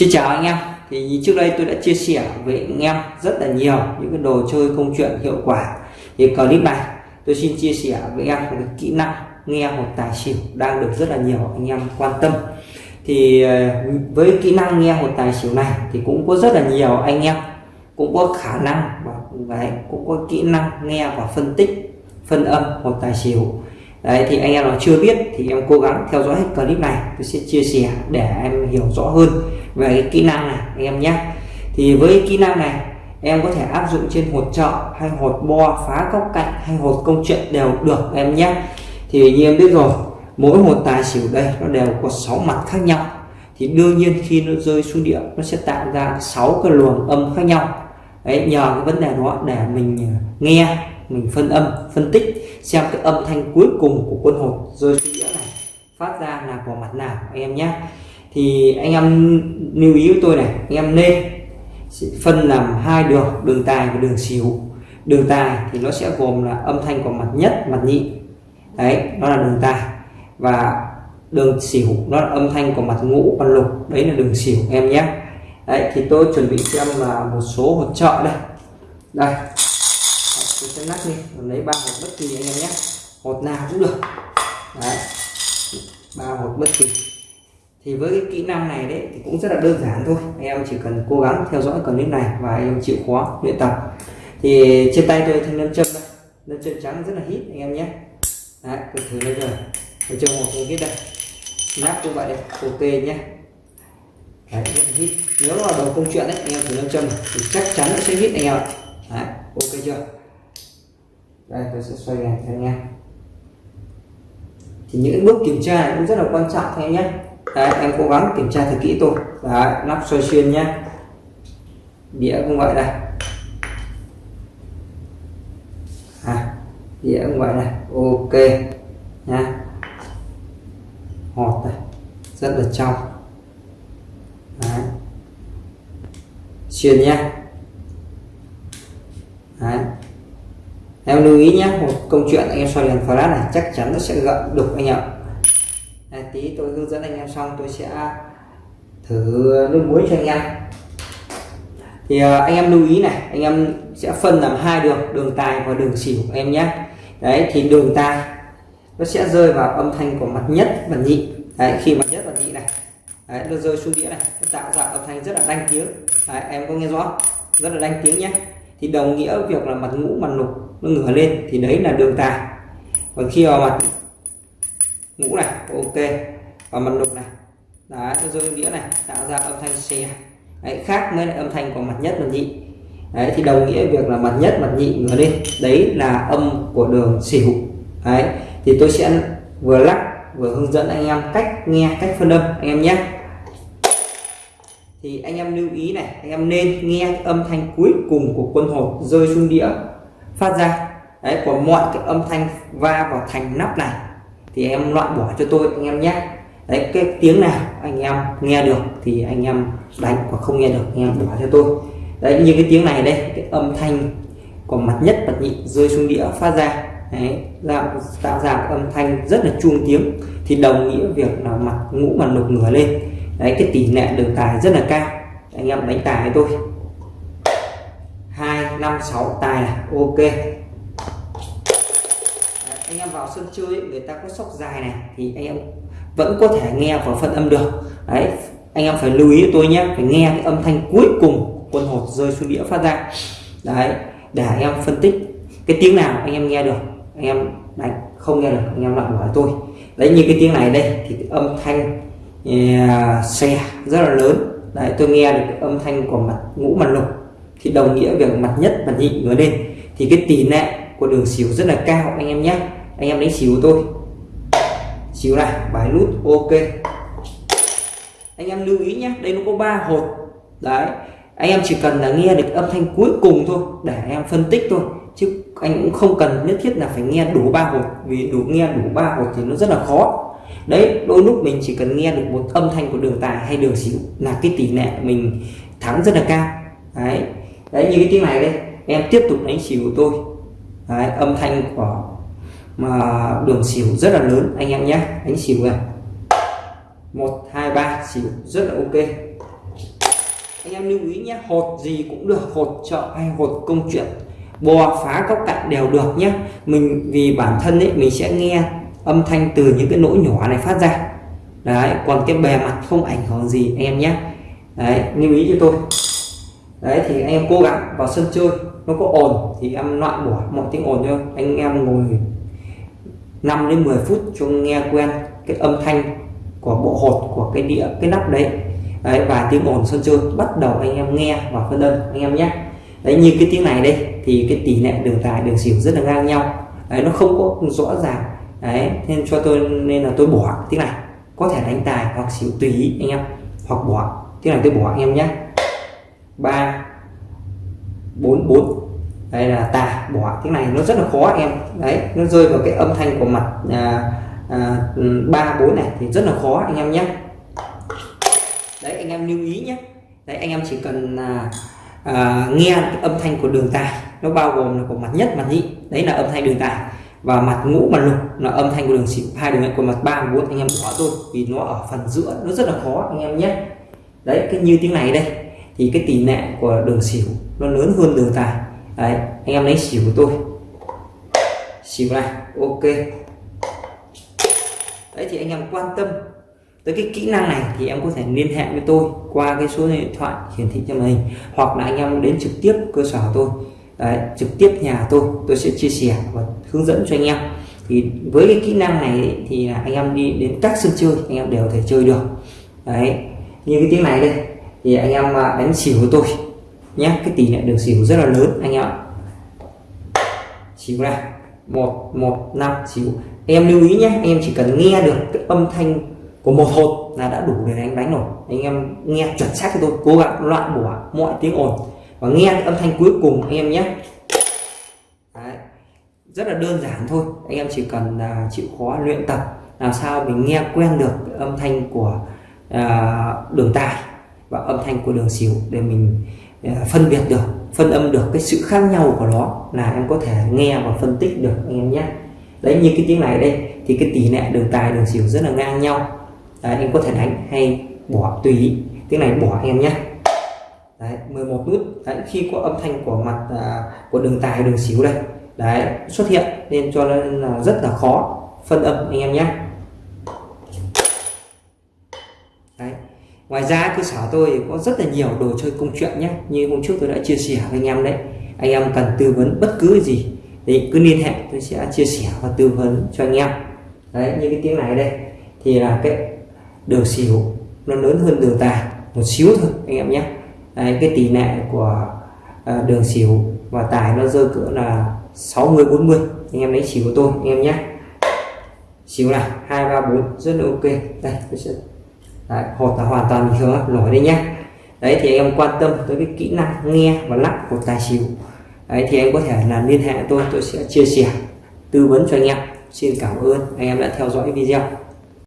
Xin chào anh em. Thì trước đây tôi đã chia sẻ với anh em rất là nhiều những cái đồ chơi công chuyện hiệu quả. Thì clip này tôi xin chia sẻ với anh em một cái kỹ năng nghe một tài xỉu đang được rất là nhiều anh em quan tâm. Thì ờ, với kỹ năng nghe một tài xỉu này thì cũng có rất là nhiều anh em cũng có khả năng và đấy, cũng có kỹ năng nghe và phân tích phân âm một tài xỉu đấy, thì anh em nào chưa biết thì em cố gắng theo dõi hết clip này. Tôi sẽ chia sẻ để em hiểu rõ hơn về cái kỹ năng này, anh em nhé. Thì với kỹ năng này, em có thể áp dụng trên hột trợ hay hột bo, phá góc cạnh hay hột công chuyện đều được em nhé. Thì như em biết rồi, mỗi hột tài xỉu đây nó đều có 6 mặt khác nhau. Thì đương nhiên khi nó rơi xuống địa, nó sẽ tạo ra 6 cái luồng âm khác nhau. Đấy, nhờ cái vấn đề đó để mình nghe mình phân âm, phân tích, xem cái âm thanh cuối cùng của quân hột rơi xuống đĩa này, phát ra là của mặt nào, anh em nhé thì anh em lưu ý với tôi này, anh em nên phân làm hai đường đường tài và đường xỉu. Đường tài thì nó sẽ gồm là âm thanh của mặt nhất, mặt nhị. Đấy, nó là đường tài. Và đường xỉu, nó là âm thanh của mặt ngũ và lục. Đấy là đường xỉu, em nhé đấy, thì tôi chuẩn bị cho em là một số hỗ trợ đây. Đây tôi sẽ lắc đi lấy ba hột bất kỳ anh em nhé. Hột nào cũng được. Đấy. Ba hột bất kỳ. Thì với cái kỹ năng này đấy thì cũng rất là đơn giản thôi. Anh em chỉ cần cố gắng theo dõi clip này và anh em chịu khó luyện tập. Thì trên tay tôi thanh nâm châm đây. Nâm châm trắng rất là hít, anh em nhé. Đấy, tôi thử bây giờ tôi cho một cái hít đây. Nắp cũng vậy đây, ok nhé. Đấy, rất là hít. Nếu là đầu công chuyện đấy, anh em thử nâm châm thì chắc chắn nó sẽ hít anh em ạ. Đấy, ok chưa? Đây tôi sẽ xoay đèn cho anh em. Thì những bước kiểm tra này cũng rất là quan trọng thôi nhé. Đấy em cố gắng kiểm tra thật kỹ tôi. Đấy nắp xoay xuyên nhé. Đĩa cũng vậy đây à, đĩa cũng vậy này. Ok nha hột này rất là trong. Đấy. xuyên nhé đấy. em lưu ý nhé một câu chuyện anh em soi đèn flash này chắc chắn nó sẽ gợn đục anh ạ. Đây, tí tôi hướng dẫn anh em xong tôi sẽ thử nước muối cho anh em. Thì à, anh em lưu ý này anh em sẽ phân làm hai đường đường tài và đường xỉu em nhé. Đấy thì đường tài nó sẽ rơi vào âm thanh của mặt nhất và nhị. Đấy khi mặt nhất và nhị này đấy, nó rơi xuống đĩa này nó tạo ra âm thanh rất là đanh tiếng. Đấy, em có nghe rõ? Rất là đanh tiếng nhé thì đồng nghĩa việc là mặt ngũ mặt lục nó ngửa lên thì đấy là đường tài. Còn khi vào mặt ngũ này ok. Và mặt lục này đấy nó rơi đĩa này tạo ra âm thanh xe đấy, khác với lại âm thanh của mặt nhất và nhị. Đấy thì đồng nghĩa việc là mặt nhất mặt nhị ngửa lên đấy là âm của đường xỉu. Đấy thì tôi sẽ vừa lắc vừa hướng dẫn anh em cách nghe cách phân âm anh em nhé thì anh em lưu ý này anh em nên nghe âm thanh cuối cùng của quân hột rơi xuống đĩa phát ra. Đấy của mọi cái âm thanh va vào thành nắp này. Thì em loại bỏ cho tôi anh em nhé. Đấy cái tiếng nào anh em nghe được thì anh em đánh và không nghe được anh em bỏ cho tôi. Đấy như cái tiếng này đây cái âm thanh của mặt nhất mặt nhị rơi xuống đĩa phát ra. Đấy tạo, tạo ra âm thanh rất là chuông tiếng. Thì đồng nghĩa việc là mặt ngũ mặt lục ngửa lên đấy cái tỷ lệ đường tài rất là cao. Anh em đánh tài với tôi. Hai năm sáu tài này ok. Đấy, anh em vào sân chơi người ta có sóc dài này thì anh em vẫn có thể nghe và phân âm được. Đấy anh em phải lưu ý tôi nhé phải nghe cái âm thanh cuối cùng quân hột rơi xuống đĩa phát ra. Đấy để anh em phân tích cái tiếng nào anh em nghe được. Anh em đánh không nghe được anh em lại hỏi tôi. Đấy như cái tiếng này đây thì cái âm thanh À, xe rất là lớn. Đấy, tôi nghe được âm thanh của mặt, ngũ mặt lục. Thì đồng nghĩa việc mặt nhất, mặt nhị ngửa lên. Thì cái tỷ lệ của đường xỉu rất là cao, anh em nhé. Anh em đánh xỉu tôi. Xỉu này bài nút, ok. Anh em lưu ý nhé, đây nó có ba hột. Đấy, anh em chỉ cần là nghe được âm thanh cuối cùng thôi, để anh em phân tích thôi. Chứ anh cũng không cần nhất thiết là phải nghe đủ ba hột. Vì đủ, nghe đủ ba hột thì nó rất là khó đấy đôi lúc mình chỉ cần nghe được một âm thanh của đường tài hay đường xỉu là cái tỷ lệ mình thắng rất là cao. Đấy. Đấy như cái tiếng này đây em tiếp tục đánh xỉu của tôi. Đấy, âm thanh của mà đường xỉu rất là lớn anh em nhé đánh xỉu này. Một hai ba xỉu rất là ok. Anh em lưu ý nhé hột gì cũng được hột chợ hay hột công chuyện. Bò phá góc cạnh đều được nhé. Mình vì bản thân ấy mình sẽ nghe âm thanh từ những cái lỗ nhỏ này phát ra. Đấy, còn cái bề mặt không ảnh hưởng gì, anh em nhé. Đấy, lưu ý cho tôi. Đấy, thì anh em cố gắng vào sân chơi, nó có ồn thì em loại bỏ mọi tiếng ồn cho anh em ngồi 5 đến 10 phút cho nghe quen cái âm thanh của bộ hột, của cái đĩa, cái nắp đấy. Đấy, và tiếng ồn sân chơi bắt đầu anh em nghe và phân đơn anh em nhé. Đấy, như cái tiếng này đây, thì cái tỷ lệ đường tài đường xỉu rất là ngang nhau. Đấy, nó không có rõ ràng đấy nên cho tôi nên là tôi bỏ tiếng này có thể đánh tài hoặc xỉu tùy ý anh em hoặc bỏ. Tiếng này tôi bỏ anh em nhé. Ba bốn bốn. Đây là tà bỏ. Tiếng này nó rất là khó anh em. Đấy nó rơi vào cái âm thanh của mặt à, à, ba bốn này thì rất là khó anh em nhé. Đấy anh em lưu ý nhé. Đấy anh em chỉ cần à, à, nghe âm thanh của đường tài nó bao gồm là của mặt nhất mặt nhị. Đấy là âm thanh đường tài và mặt ngũ mặt lục là âm thanh của đường xỉu hai đường của mặt ba bốn, anh em bỏ thôi. Vì nó ở phần giữa, nó rất là khó, anh em nhé. Đấy, cái như tiếng này đây, thì cái tỷ lệ của đường xỉu nó lớn hơn đường tài. Đấy, anh em lấy xỉu của tôi. Xỉu này, ok. Đấy, thì anh em quan tâm tới cái kỹ năng này thì em có thể liên hệ với tôi qua cái số điện thoại hiển thị trên màn hình, hoặc là anh em đến trực tiếp cơ sở tôi. Đấy, trực tiếp nhà tôi tôi sẽ chia sẻ và hướng dẫn cho anh em. Thì với cái kỹ năng này thì anh em đi đến các sân chơi anh em đều thể chơi được. Đấy như cái tiếng này đây thì anh em à, đánh xỉu với tôi nhé. Cái tỷ lệ đường xỉu rất là lớn anh em xỉu này một một năm xỉu. Anh em lưu ý nhé anh em chỉ cần nghe được cái âm thanh của một hột là đã đủ để anh đánh rồi anh em nghe chuẩn xác cho tôi cố gắng loại bỏ mọi tiếng ồn và nghe âm thanh cuối cùng anh em nhé. Đấy. rất là đơn giản thôi. Anh em chỉ cần uh, chịu khó luyện tập làm sao mình nghe quen được âm thanh của uh, đường tài và âm thanh của đường xỉu để mình uh, phân biệt được phân âm được cái sự khác nhau của nó là em có thể nghe và phân tích được anh em nhé. Đấy như cái tiếng này đây thì cái tỷ lệ đường tài đường xỉu rất là ngang nhau. Đấy, em có thể đánh hay bỏ tùy ý. Tiếng này bỏ anh em nhé đấy, 11 nút. Đấy, khi có âm thanh của mặt à, của đường tài đường xíu đây đấy xuất hiện nên cho nên là rất là khó phân âm anh em nhé. Đấy. ngoài ra cơ sở tôi có rất là nhiều đồ chơi công chuyện nhé. Như hôm trước tôi đã chia sẻ với anh em đấy anh em cần tư vấn bất cứ gì thì cứ liên hệ tôi sẽ chia sẻ và tư vấn cho anh em. Đấy như cái tiếng này đây thì là cái đường xíu nó lớn hơn đường tài một xíu thôi anh em nhé. Đấy, cái tỷ lệ của uh, đường xỉu và tài nó rơi cỡ là 60 40 anh em lấy xỉu của tôi anh em nhé. Xỉu này hai ba bốn rất là ok. Đây tôi sẽ đấy, hột là hoàn toàn bình thường nổi đây nhé. Đấy thì anh em quan tâm tới cái kỹ năng nghe và lắp của tài xỉu. Đấy thì anh có thể là liên hệ tôi tôi sẽ chia sẻ tư vấn cho anh em. Xin cảm ơn anh em đã theo dõi video.